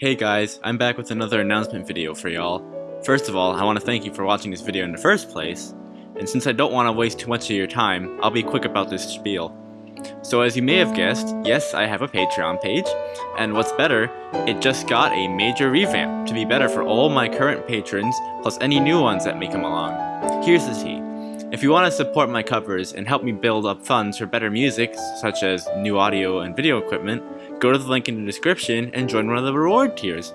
Hey guys, I'm back with another announcement video for y'all. First of all, I want to thank you for watching this video in the first place, and since I don't want to waste too much of your time, I'll be quick about this spiel. So as you may have guessed, yes, I have a Patreon page, and what's better, it just got a major revamp to be better for all my current patrons, plus any new ones that may come along. Here's the tea. If you want to support my covers and help me build up funds for better music, such as new audio and video equipment, go to the link in the description and join one of the reward tiers.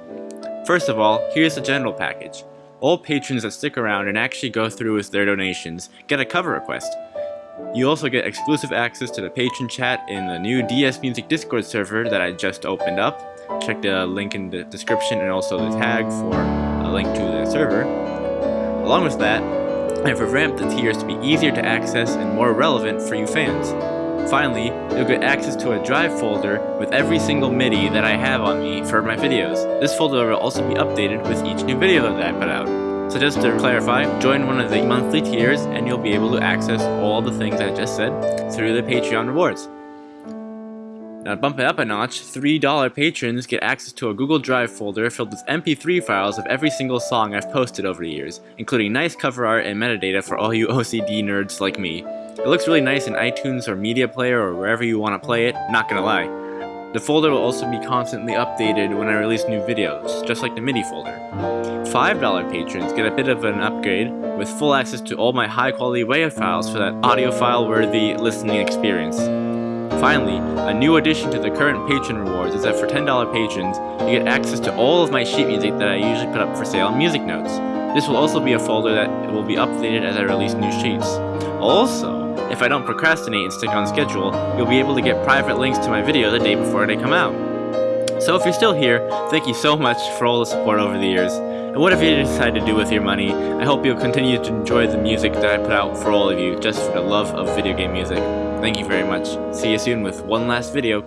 First of all, here's the general package. All patrons that stick around and actually go through with their donations get a cover request. You also get exclusive access to the patron chat in the new DS Music Discord server that I just opened up. Check the link in the description and also the tag for a link to the server. Along with that, I've revamped the tiers to be easier to access and more relevant for you fans. Finally, you'll get access to a drive folder with every single MIDI that I have on me for my videos. This folder will also be updated with each new video that I put out. So just to clarify, join one of the monthly tiers and you'll be able to access all the things I just said through the Patreon rewards. Now to bump it up a notch, $3 patrons get access to a Google Drive folder filled with MP3 files of every single song I've posted over the years, including nice cover art and metadata for all you OCD nerds like me. It looks really nice in iTunes or Media Player or wherever you want to play it, not gonna lie. The folder will also be constantly updated when I release new videos, just like the MIDI folder. $5 patrons get a bit of an upgrade with full access to all my high quality WAV files for that audiophile worthy listening experience. Finally, a new addition to the current patron rewards is that for $10 patrons, you get access to all of my sheet music that I usually put up for sale on Musicnotes. This will also be a folder that will be updated as I release new sheets. Also, if I don't procrastinate and stick on schedule, you'll be able to get private links to my video the day before they come out. So if you're still here, thank you so much for all the support over the years. And whatever you decide to do with your money, I hope you'll continue to enjoy the music that I put out for all of you, just for the love of video game music. Thank you very much. See you soon with one last video.